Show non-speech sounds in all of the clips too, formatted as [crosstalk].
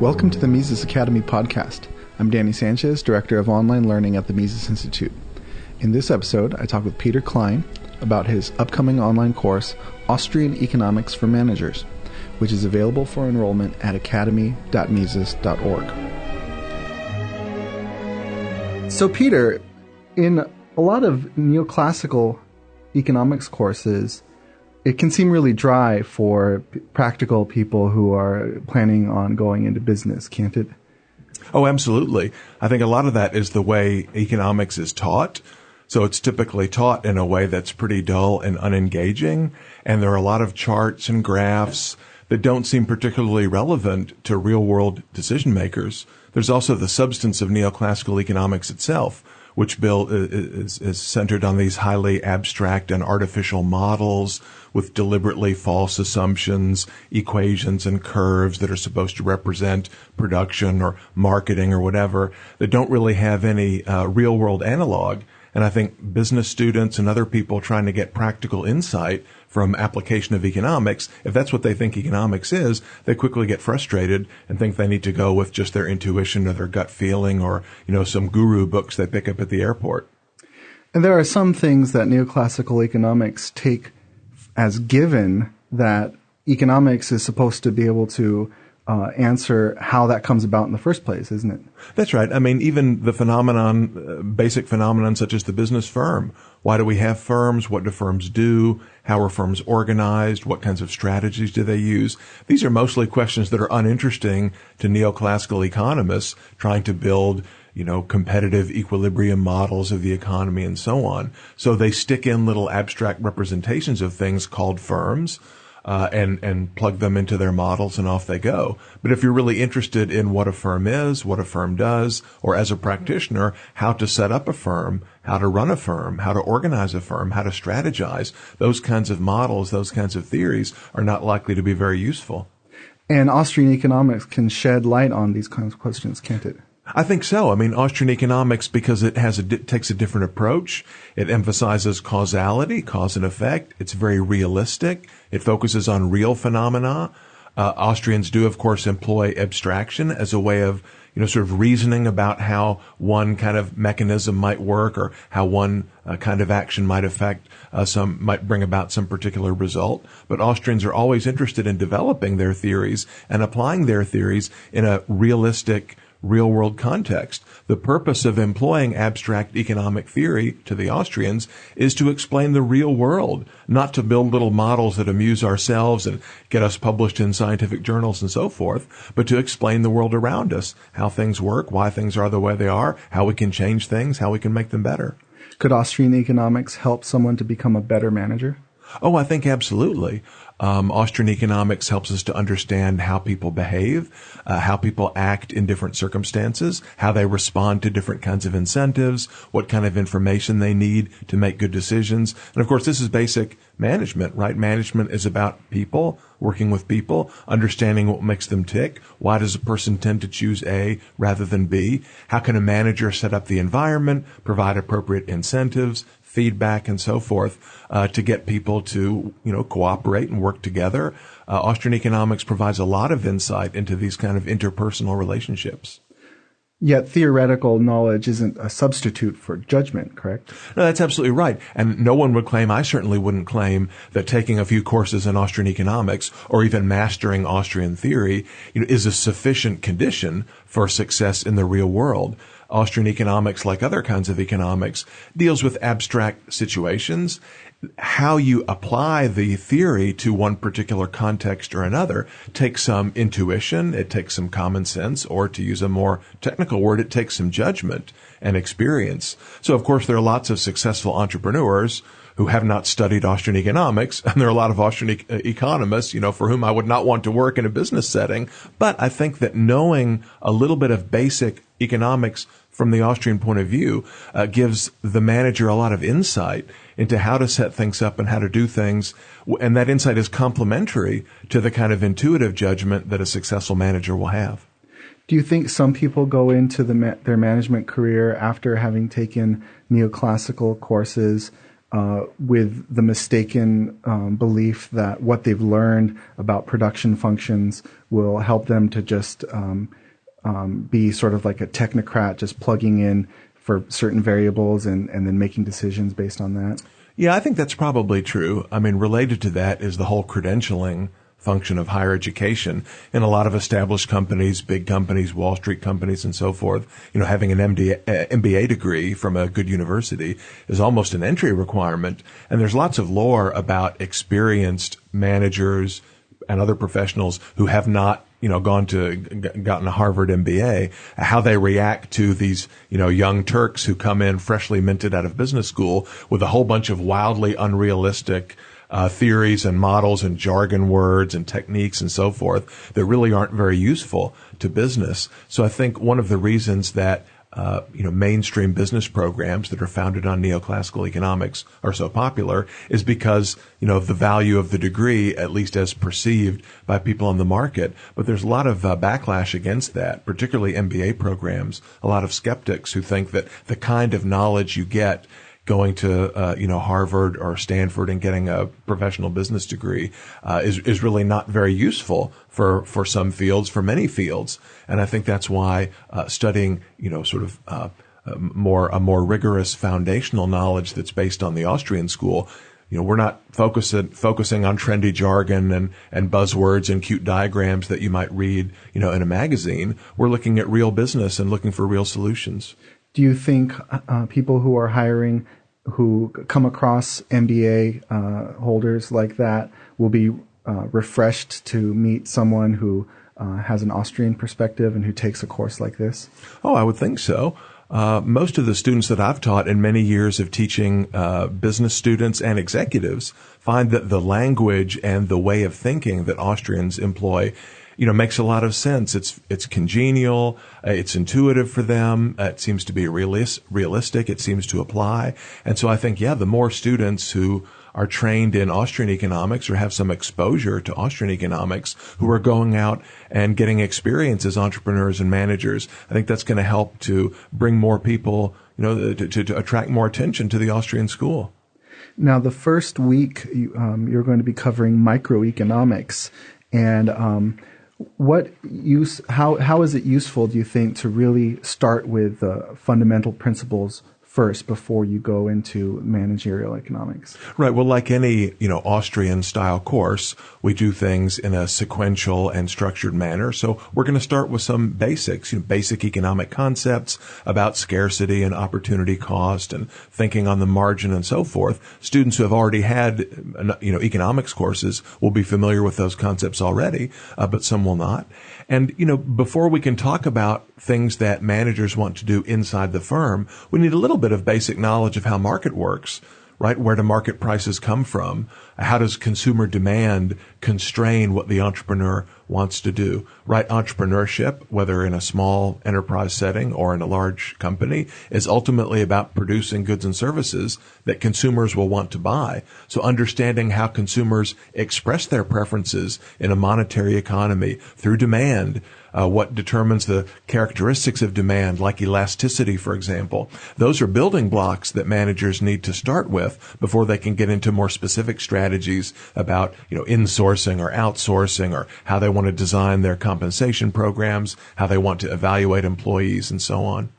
Welcome to the Mises Academy podcast. I'm Danny Sanchez, Director of Online Learning at the Mises Institute. In this episode, I talk with Peter Klein about his upcoming online course, Austrian Economics for Managers, which is available for enrollment at academy.mises.org. So, Peter, in a lot of neoclassical economics courses, it can seem really dry for p- practical people who are planning on going into business, can't it? Oh, absolutely. I think a lot of that is the way economics is taught. So it's typically taught in a way that's pretty dull and unengaging. And there are a lot of charts and graphs that don't seem particularly relevant to real world decision makers. There's also the substance of neoclassical economics itself, which Bill is, is, centered on these highly abstract and artificial models with deliberately false assumptions, equations and curves that are supposed to represent production or marketing or whatever that don't really have any uh, real world analog. And I think business students and other people trying to get practical insight from application of economics, if that's what they think economics is, they quickly get frustrated and think they need to go with just their intuition or their gut feeling or, you know, some guru books they pick up at the airport. And there are some things that neoclassical economics take as given that economics is supposed to be able to uh, answer how that comes about in the first place, isn't it? That's right. I mean, even the phenomenon, uh, basic phenomenon such as the business firm. Why do we have firms? What do firms do? How are firms organized? What kinds of strategies do they use? These are mostly questions that are uninteresting to neoclassical economists trying to build you know, competitive equilibrium models of the economy and so on. So they stick in little abstract representations of things called firms uh, and and plug them into their models and off they go. But if you're really interested in what a firm is, what a firm does, or as a practitioner, how to set up a firm, how to run a firm, how to organize a firm, how to strategize, those kinds of models, those kinds of theories are not likely to be very useful. And Austrian economics can shed light on these kinds of questions, can't it? I think so. I mean, Austrian economics, because it has a, takes a different approach. It emphasizes causality, cause and effect. It's very realistic. It focuses on real phenomena. Uh, Austrians do, of course, employ abstraction as a way of, you know, sort of reasoning about how one kind of mechanism might work or how one uh, kind of action might affect uh, some, might bring about some particular result. But Austrians are always interested in developing their theories and applying their theories in a realistic, real world context. The purpose of employing abstract economic theory to the Austrians is to explain the real world, not to build little models that amuse ourselves and get us published in scientific journals and so forth, but to explain the world around us, how things work, why things are the way they are, how we can change things, how we can make them better. Could Austrian economics help someone to become a better manager? Oh, I think absolutely. Um, Austrian economics helps us to understand how people behave, uh, how people act in different circumstances, how they respond to different kinds of incentives, what kind of information they need to make good decisions. And of course, this is basic management, right? Management is about people, working with people, understanding what makes them tick. Why does a person tend to choose A rather than B? How can a manager set up the environment, provide appropriate incentives, feedback and so forth uh, to get people to you know cooperate and work together. Uh, Austrian economics provides a lot of insight into these kind of interpersonal relationships. Yet theoretical knowledge isn't a substitute for judgment, correct? No, that's absolutely right. And no one would claim, I certainly wouldn't claim that taking a few courses in Austrian economics or even mastering Austrian theory you know, is a sufficient condition for success in the real world. Austrian economics, like other kinds of economics, deals with abstract situations. How you apply the theory to one particular context or another takes some intuition, it takes some common sense, or to use a more technical word, it takes some judgment and experience. So, of course, there are lots of successful entrepreneurs who have not studied Austrian economics. And there are a lot of Austrian e- uh, economists, you know, for whom I would not want to work in a business setting. But I think that knowing a little bit of basic economics from the Austrian point of view uh, gives the manager a lot of insight into how to set things up and how to do things. And that insight is complementary to the kind of intuitive judgment that a successful manager will have. Do you think some people go into the, their management career after having taken neoclassical courses uh, with the mistaken um, belief that what they've learned about production functions will help them to just um, um, be sort of like a technocrat, just plugging in for certain variables and, and then making decisions based on that? Yeah, I think that's probably true. I mean, related to that is the whole credentialing function of higher education. In a lot of established companies, big companies, Wall Street companies, and so forth, you know, having an MD, uh, MBA degree from a good university is almost an entry requirement. And there's lots of lore about experienced managers and other professionals who have not you know, gone to gotten a Harvard MBA, how they react to these, you know, young Turks who come in freshly minted out of business school with a whole bunch of wildly unrealistic uh, theories and models and jargon words and techniques and so forth that really aren't very useful to business. So I think one of the reasons that uh, you know, mainstream business programs that are founded on neoclassical economics are so popular is because, you know, of the value of the degree, at least as perceived by people on the market. But there's a lot of uh, backlash against that, particularly MBA programs, a lot of skeptics who think that the kind of knowledge you get going to uh, you know Harvard or Stanford and getting a professional business degree uh, is is really not very useful for for some fields, for many fields, and I think that's why uh, studying you know sort of uh, more a more rigorous foundational knowledge that's based on the Austrian school. You know, we're not focusing focusing on trendy jargon and, and buzzwords and cute diagrams that you might read, you know, in a magazine. We're looking at real business and looking for real solutions do you think uh, people who are hiring who come across MBA uh, holders like that will be uh, refreshed to meet someone who uh, has an Austrian perspective and who takes a course like this? Oh, I would think so. Uh, most of the students that I've taught in many years of teaching uh, business students and executives find that the language and the way of thinking that Austrians employ you know, makes a lot of sense. It's it's congenial, uh, it's intuitive for them. Uh, it seems to be realis- realistic. It seems to apply, and so I think yeah, the more students who are trained in Austrian economics or have some exposure to Austrian economics who are going out and getting experience as entrepreneurs and managers. I think that's going to help to bring more people, you know, to, to, to attract more attention to the Austrian school. Now, the first week you, um, you're going to be covering microeconomics, and um, what use how how is it useful do you think to really start with the fundamental principles first before you go into managerial economics. Right. Well, like any, you know, Austrian style course, we do things in a sequential and structured manner. So we're going to start with some basics, you know, basic economic concepts about scarcity and opportunity cost and thinking on the margin and so forth. Students who have already had, you know, economics courses will be familiar with those concepts already, uh, but some will not. And, you know, before we can talk about things that managers want to do inside the firm, we need a little bit of basic knowledge of how market works right? Where do market prices come from? How does consumer demand constrain what the entrepreneur wants to do? Right? Entrepreneurship, whether in a small enterprise setting or in a large company, is ultimately about producing goods and services that consumers will want to buy. So understanding how consumers express their preferences in a monetary economy through demand uh, what determines the characteristics of demand, like elasticity, for example. Those are building blocks that managers need to start with before they can get into more specific strategies about, you know, insourcing or outsourcing or how they want to design their compensation programs, how they want to evaluate employees and so on.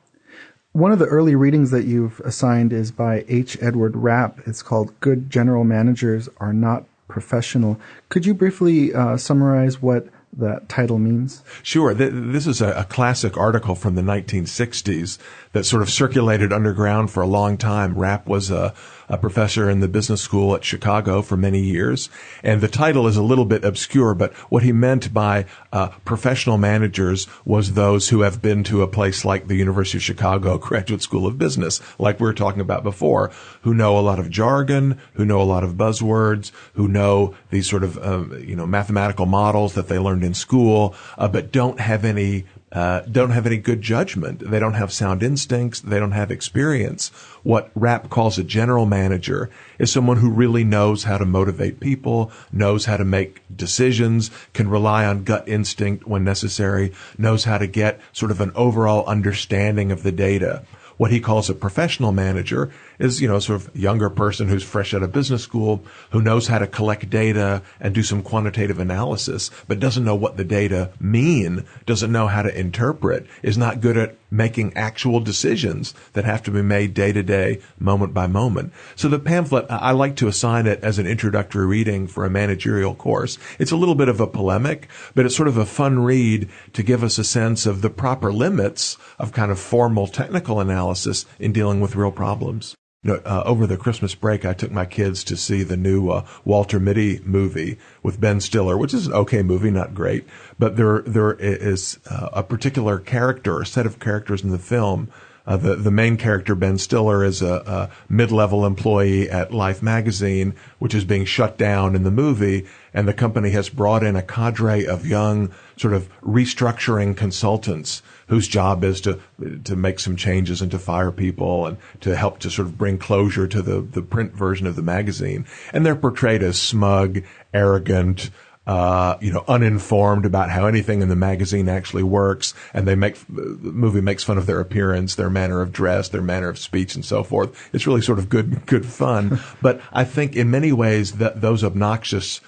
One of the early readings that you've assigned is by H. Edward Wrapp. It's called Good General Managers Are Not Professional. Could you briefly uh, summarize what that title means? Sure. This is a, classic article from the 1960s that sort of circulated underground for a long time. Wrapp was a, a professor in the business school at Chicago for many years. And the title is a little bit obscure, but what he meant by uh, professional managers was those who have been to a place like the University of Chicago [laughs] Graduate School of Business, like we were talking about before, who know a lot of jargon, who know a lot of buzzwords, who know these sort of, um, you know, mathematical models that they learned in school, uh, but don't have any uh, don't have any good judgment. They don't have sound instincts. They don't have experience. What Wrapp calls a general manager is someone who really knows how to motivate people, knows how to make decisions, can rely on gut instinct when necessary, knows how to get sort of an overall understanding of the data. What he calls a professional manager is, you know, sort of younger person who's fresh out of business school, who knows how to collect data and do some quantitative analysis, but doesn't know what the data mean, doesn't know how to interpret, is not good at making actual decisions that have to be made day to day, moment by moment. So the pamphlet, I like to assign it as an introductory reading for a managerial course. It's a little bit of a polemic, but it's sort of a fun read to give us a sense of the proper limits of kind of formal technical analysis in dealing with real problems. You know, uh, over the Christmas break, I took my kids to see the new uh, Walter Mitty movie with Ben Stiller, which is an okay movie, not great, but there there is uh, a particular character, a set of characters in the film. Uh, the the main character, Ben Stiller, is a, a mid level employee at Life magazine, which is being shut down in the movie, and the company has brought in a cadre of young sort of restructuring consultants whose job is to to make some changes and to fire people and to help to sort of bring closure to the the print version of the magazine. And they're portrayed as smug, arrogant, uh, you know, uninformed about how anything in the magazine actually works, and they make the movie makes fun of their appearance, their manner of dress, their manner of speech, and so forth. It's really sort of good, good fun. [laughs] but I think in many ways that those obnoxious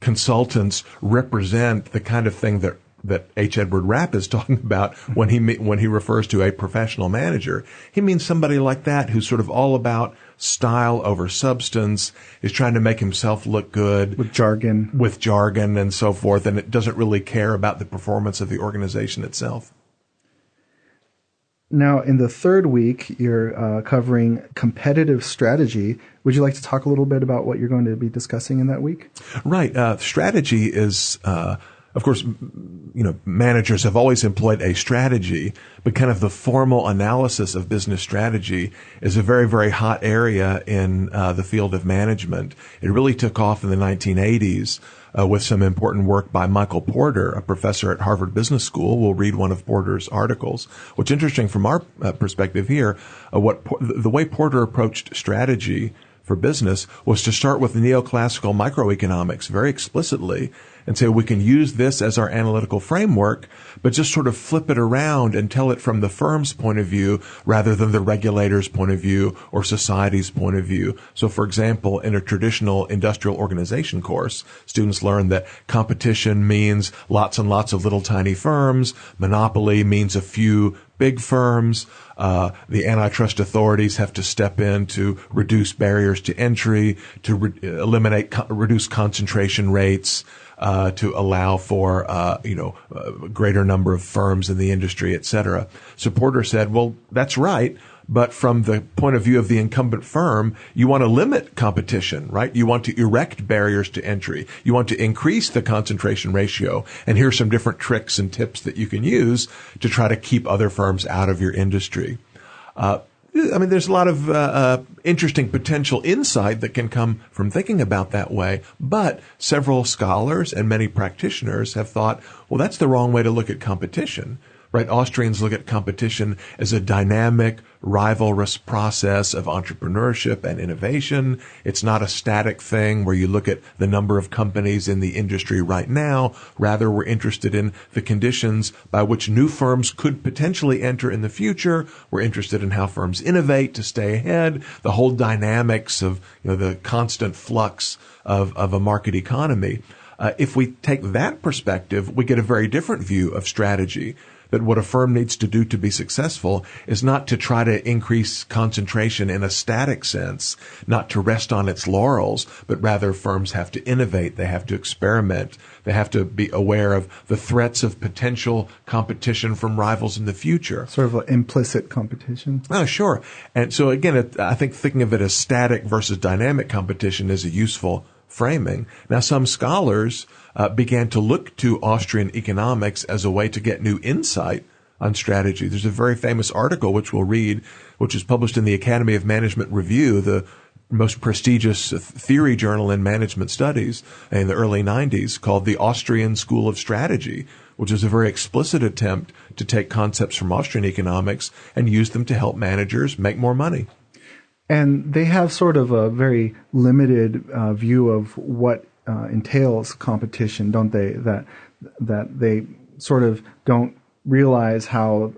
consultants represent the kind of thing that that H. Edward Wrapp is [laughs] talking about when he when he refers to a professional manager. He means somebody like that who's sort of all about style over substance, is trying to make himself look good with jargon, with jargon and so forth, and it doesn't really care about the performance of the organization itself. Now, in the third week, you're uh, covering competitive strategy. Would you like to talk a little bit about what you're going to be discussing in that week? Right. Uh, strategy is uh, of course, you know, managers have always employed a strategy, but kind of the formal analysis of business strategy is a very, very hot area in uh, the field of management. It really took off in the 1980s uh, with some important work by Michael Porter, a professor at Harvard Business School. We'll read one of Porter's articles. What's interesting from our uh, perspective here, uh, what the way Porter approached strategy for business was to start with neoclassical microeconomics very explicitly and say we can use this as our analytical framework, but just sort of flip it around and tell it from the firm's point of view rather than the regulator's point of view or society's point of view. So for example, in a traditional industrial organization course, students learn that competition means lots and lots of little tiny firms. Monopoly means a few big firms. Uh, the antitrust authorities have to step in to reduce barriers to entry, to re- eliminate, co- reduce concentration rates uh, to allow for uh, you know a greater number of firms in the industry, et cetera. So Porter said, well, that's right. But from the point of view of the incumbent firm, you want to limit competition, right? You want to erect barriers to entry. You want to increase the concentration ratio. And here's some different tricks and tips that you can use to try to keep other firms out of your industry. Uh, I mean, there's a lot of uh, uh, interesting potential insight that can come from thinking about that way. But several scholars and many practitioners have thought, well, that's the wrong way to look at competition right? Austrians look at competition as a dynamic, rivalrous process of entrepreneurship and innovation. It's not a static thing where you look at the number of companies in the industry right now. Rather, we're interested in the conditions by which new firms could potentially enter in the future. We're interested in how firms innovate to stay ahead, the whole dynamics of, you know, the constant flux of, of a market economy. Uh, if we take that perspective, we get a very different view of strategy that what a firm needs to do to be successful is not to try to increase concentration in a static sense, not to rest on its laurels, but rather firms have to innovate, they have to experiment, they have to be aware of the threats of potential competition from rivals in the future. Sort of an implicit competition. Oh, sure. And so again, I think thinking of it as static versus dynamic competition is a useful framing. Now, some scholars uh, began to look to Austrian economics as a way to get new insight on strategy. There's a very famous article which we'll read, which is published in the Academy of Management Review, the most prestigious theory journal in management studies in the early 90s called the Austrian School of Strategy, which is a very explicit attempt to take concepts from Austrian economics and use them to help managers make more money. And they have sort of a very limited uh, view of what uh, entails competition, don't they? That that they sort of don't realize how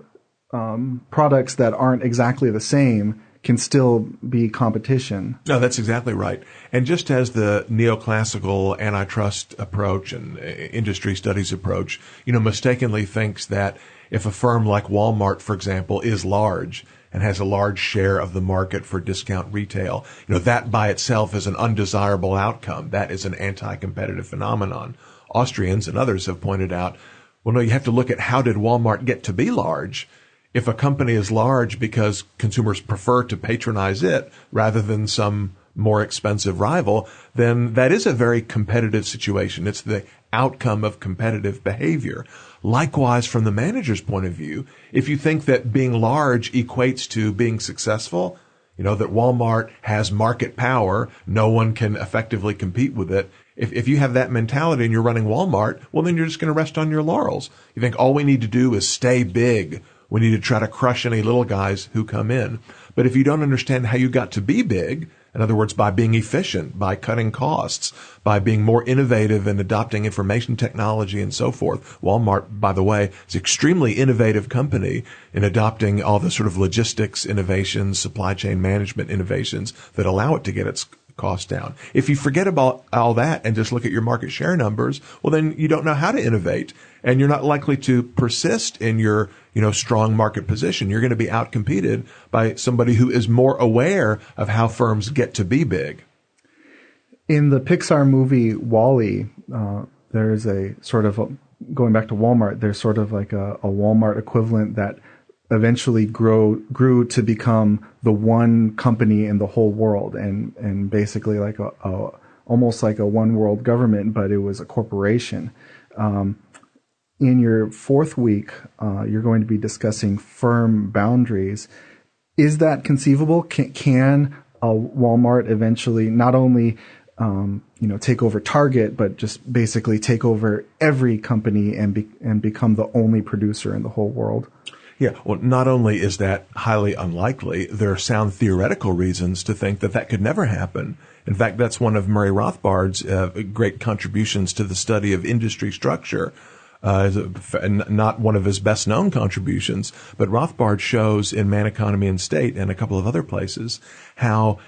um, products that aren't exactly the same can still be competition. No, that's exactly right. And just as the neoclassical antitrust approach and uh, industry studies approach, you know, mistakenly thinks that if a firm like Walmart, for example, is large and has a large share of the market for discount retail, you know, that by itself is an undesirable outcome. That is an anti-competitive phenomenon. Austrians and others have pointed out, well, no, you have to look at how did Walmart get to be large? if a company is large because consumers prefer to patronize it rather than some more expensive rival, then that is a very competitive situation. It's the outcome of competitive behavior. Likewise, from the manager's point of view, if you think that being large equates to being successful, you know, that Walmart has market power, no one can effectively compete with it. If, if you have that mentality and you're running Walmart, well, then you're just going to rest on your laurels. You think all we need to do is stay big we need to try to crush any little guys who come in. But if you don't understand how you got to be big, in other words, by being efficient, by cutting costs, by being more innovative and adopting information technology and so forth. Walmart, by the way, is an extremely innovative company in adopting all the sort of logistics innovations, supply chain management innovations that allow it to get its costs down. If you forget about all that and just look at your market share numbers, well, then you don't know how to innovate and you're not likely to persist in your, you know, strong market position. You're going to be outcompeted by somebody who is more aware of how firms get to be big. In the Pixar movie WALL-E, uh, there's a sort of a, going back to Walmart. There's sort of like a, a Walmart equivalent that eventually grow grew to become the one company in the whole world and and basically like a, a almost like a one world government but it was a corporation um, in your fourth week uh, you're going to be discussing firm boundaries is that conceivable can, can a walmart eventually not only um, you know take over target but just basically take over every company and be, and become the only producer in the whole world yeah, well, not only is that highly unlikely, there are sound theoretical reasons to think that that could never happen. In fact, that's one of Murray Rothbard's uh, great contributions to the study of industry structure. Uh, not one of his best known contributions, but Rothbard shows in Man, Economy, and State and a couple of other places how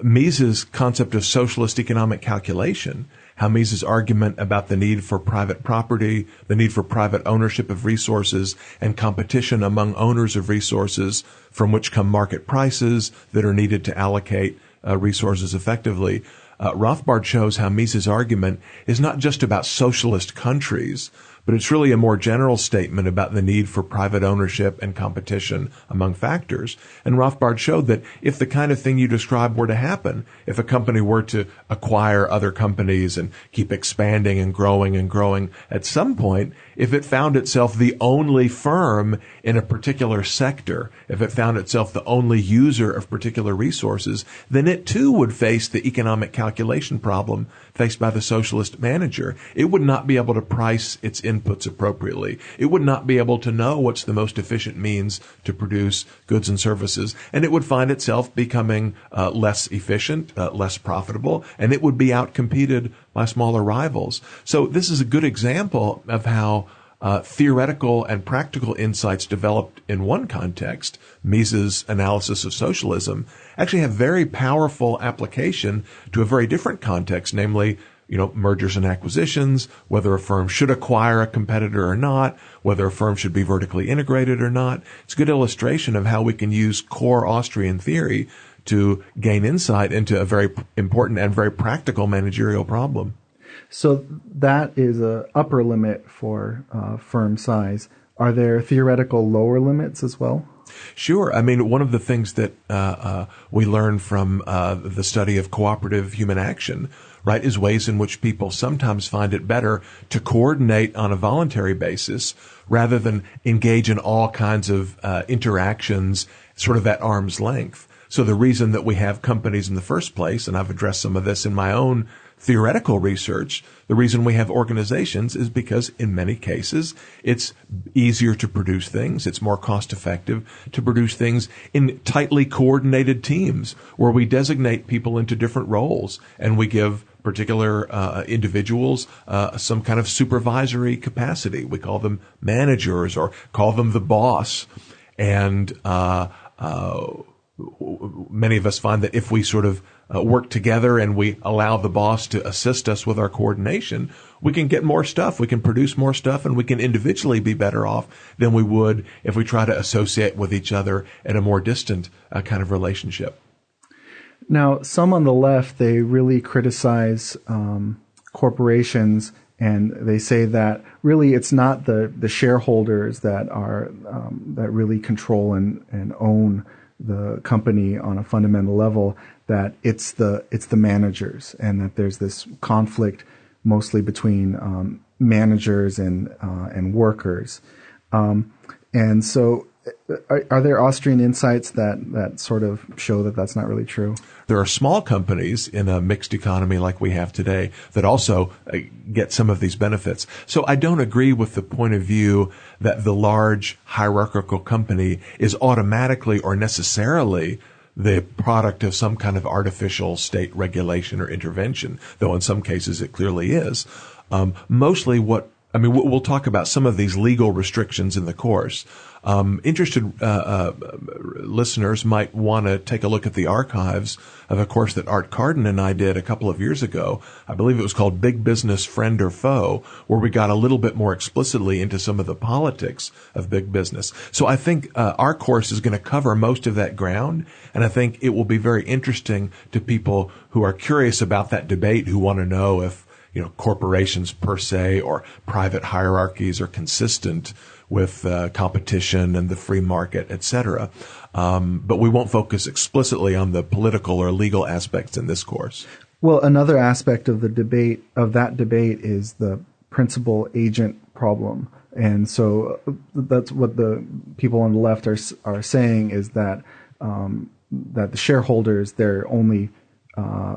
Mises' concept of socialist economic calculation how Mises' argument about the need for private property, the need for private ownership of resources, and competition among owners of resources from which come market prices that are needed to allocate uh, resources effectively. Uh, Rothbard shows how Mises' argument is not just about socialist countries, but it's really a more general statement about the need for private ownership and competition among factors. And Rothbard showed that if the kind of thing you described were to happen, if a company were to acquire other companies and keep expanding and growing and growing, at some point, if it found itself the only firm in a particular sector, if it found itself the only user of particular resources, then it too would face the economic calculation problem faced by the socialist manager. It would not be able to price its inputs appropriately. It would not be able to know what's the most efficient means to produce goods and services. And it would find itself becoming uh, less efficient, uh, less profitable, and it would be outcompeted by smaller rivals. So this is a good example of how uh, theoretical and practical insights developed in one context, Mises' analysis of socialism, actually have very powerful application to a very different context, namely, you know, mergers and acquisitions, whether a firm should acquire a competitor or not, whether a firm should be vertically integrated or not. It's a good illustration of how we can use core Austrian theory to gain insight into a very important and very practical managerial problem. So that is a upper limit for uh, firm size. Are there theoretical lower limits as well? Sure. I mean, one of the things that uh, uh, we learn from uh, the study of cooperative human action, right, is ways in which people sometimes find it better to coordinate on a voluntary basis rather than engage in all kinds of uh, interactions sort of at arm's length. So the reason that we have companies in the first place, and I've addressed some of this in my own theoretical research, the reason we have organizations is because in many cases it's easier to produce things. It's more cost effective to produce things in tightly coordinated teams where we designate people into different roles and we give particular uh, individuals uh, some kind of supervisory capacity. We call them managers or call them the boss. And uh, uh many of us find that if we sort of uh, work together and we allow the boss to assist us with our coordination, we can get more stuff. We can produce more stuff and we can individually be better off than we would if we try to associate with each other in a more distant uh, kind of relationship. Now, some on the left, they really criticize um, corporations and they say that really it's not the, the shareholders that are um, that really control and, and own the company on a fundamental level that it's the it's the managers and that there's this conflict mostly between um, managers and uh, and workers. Um, and so are, are, there Austrian insights that, that sort of show that that's not really true? There are small companies in a mixed economy like we have today that also uh, get some of these benefits. So I don't agree with the point of view that the large hierarchical company is automatically or necessarily the product of some kind of artificial state regulation or intervention, though in some cases it clearly is. Um, mostly what I mean, we'll talk about some of these legal restrictions in the course. Um, interested uh, uh, listeners might want to take a look at the archives of a course that Art Carden and I did a couple of years ago. I believe it was called Big Business Friend or Foe, where we got a little bit more explicitly into some of the politics of big business. So I think uh, our course is going to cover most of that ground, and I think it will be very interesting to people who are curious about that debate, who want to know if you know, corporations per se or private hierarchies are consistent with uh, competition and the free market, etc. Um, but we won't focus explicitly on the political or legal aspects in this course. Well, another aspect of the debate of that debate is the principal agent problem, and so uh, that's what the people on the left are are saying is that um, that the shareholders they're only uh,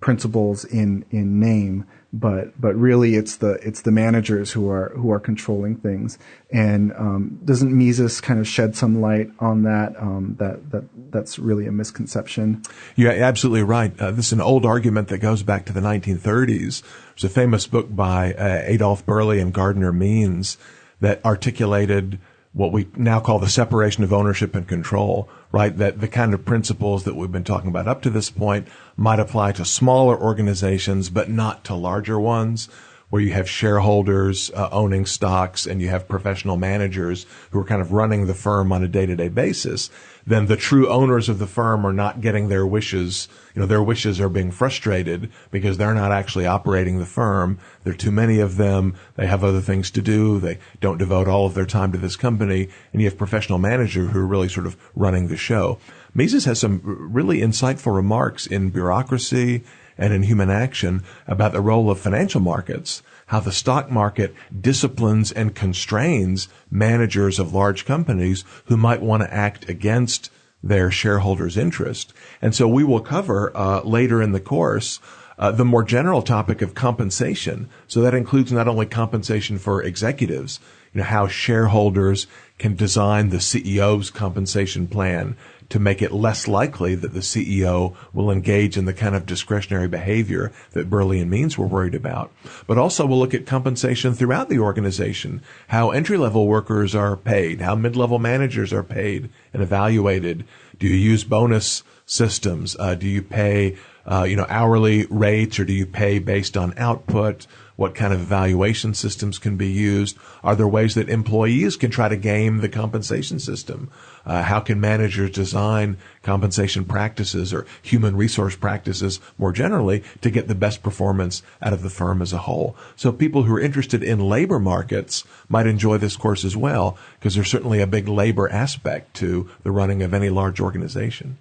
principals in in name, but but really it's the it's the managers who are who are controlling things. And um, doesn't Mises kind of shed some light on that? Um, that that that's really a misconception. You're absolutely right. Uh, this is an old argument that goes back to the 1930s. There's a famous book by uh, Adolf Berle and Gardner Means that articulated what we now call the separation of ownership and control, right? That the kind of principles that we've been talking about up to this point might apply to smaller organizations, but not to larger ones where you have shareholders uh, owning stocks and you have professional managers who are kind of running the firm on a day-to-day basis, then the true owners of the firm are not getting their wishes. You know, their wishes are being frustrated because they're not actually operating the firm. There are too many of them. They have other things to do. They don't devote all of their time to this company. And you have professional managers who are really sort of running the show. Mises has some really insightful remarks in bureaucracy and in human action about the role of financial markets, how the stock market disciplines and constrains managers of large companies who might want to act against their shareholders' interest. And so we will cover uh, later in the course uh, the more general topic of compensation. So that includes not only compensation for executives, you know, how shareholders can design the CEO's compensation plan to make it less likely that the CEO will engage in the kind of discretionary behavior that Berle and Means were worried about. But also we'll look at compensation throughout the organization, how entry level workers are paid, how mid level managers are paid and evaluated. Do you use bonus systems? Uh, do you pay, uh, you know, hourly rates or do you pay based on output? What kind of evaluation systems can be used? Are there ways that employees can try to game the compensation system? Uh, how can managers design compensation practices or human resource practices more generally to get the best performance out of the firm as a whole? So people who are interested in labor markets might enjoy this course as well because there's certainly a big labor aspect to the running of any large organization.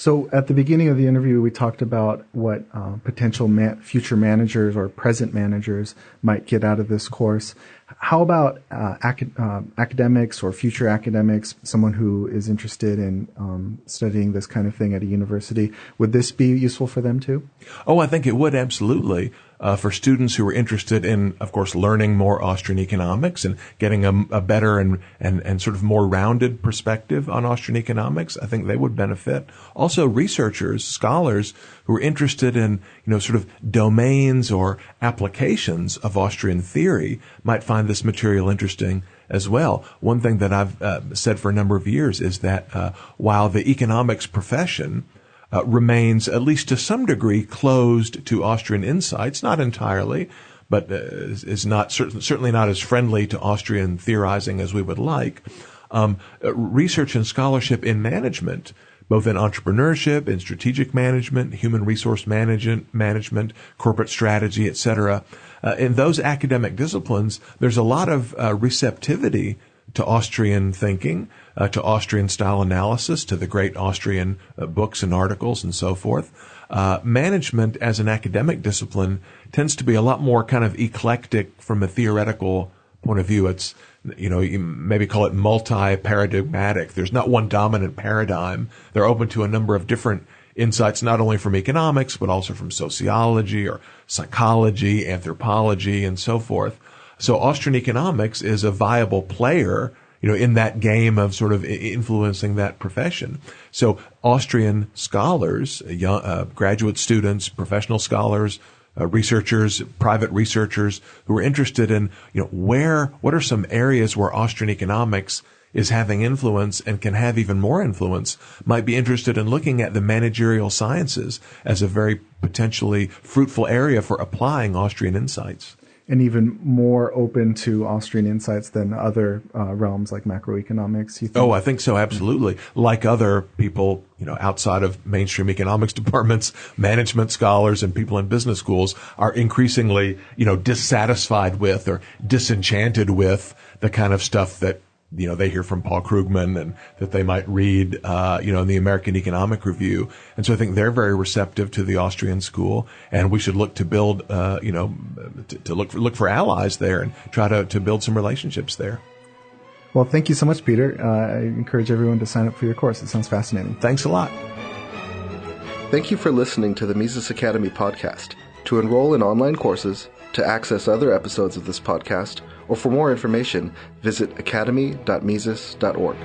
So at the beginning of the interview, we talked about what uh, potential man- future managers or present managers might get out of this course. How about uh, uh, academics or future academics, someone who is interested in um, studying this kind of thing at a university? Would this be useful for them too? Oh, I think it would absolutely. Uh, for students who are interested in, of course, learning more Austrian economics and getting a, a, better and, and, and sort of more rounded perspective on Austrian economics. I think they would benefit. Also, researchers, scholars who are interested in, you know, sort of domains or applications of Austrian theory might find this material interesting as well. One thing that I've uh, said for a number of years is that uh, while the economics profession uh, remains, at least to some degree, closed to Austrian insights, not entirely, but uh, is not certainly not as friendly to Austrian theorizing as we would like. Um, uh, research and scholarship in management both in entrepreneurship, in strategic management, human resource management, management, corporate strategy, etc. Uh, in those academic disciplines, there's a lot of uh, receptivity to Austrian thinking, uh, to Austrian style analysis, to the great Austrian uh, books and articles and so forth. Uh, management as an academic discipline tends to be a lot more kind of eclectic from a theoretical point of view. It's you know, you maybe call it multi-paradigmatic. There's not one dominant paradigm. They're open to a number of different insights, not only from economics, but also from sociology or psychology, anthropology, and so forth. So Austrian economics is a viable player, you know, in that game of sort of influencing that profession. So Austrian scholars, young, uh, graduate students, professional scholars, uh, researchers, private researchers who are interested in, you know, where, what are some areas where Austrian economics is having influence and can have even more influence might be interested in looking at the managerial sciences as a very potentially fruitful area for applying Austrian insights and even more open to Austrian insights than other uh, realms like macroeconomics. You think? Oh, I think so, absolutely. Like other people, you know, outside of mainstream economics [laughs] departments, management scholars and people in business schools are increasingly, you know, dissatisfied with or disenchanted with the kind of stuff that you know, they hear from Paul Krugman and that they might read, uh, you know, in the American Economic Review. And so I think they're very receptive to the Austrian school and we should look to build, uh, you know, to, to, look for, look for allies there and try to, to build some relationships there. Well, thank you so much, Peter. Uh, I encourage everyone to sign up for your course. It sounds fascinating. Thanks a lot. Thank you for listening to the Mises Academy podcast. To enroll in online courses, to access other episodes of this podcast, or for more information, visit academy.mises.org.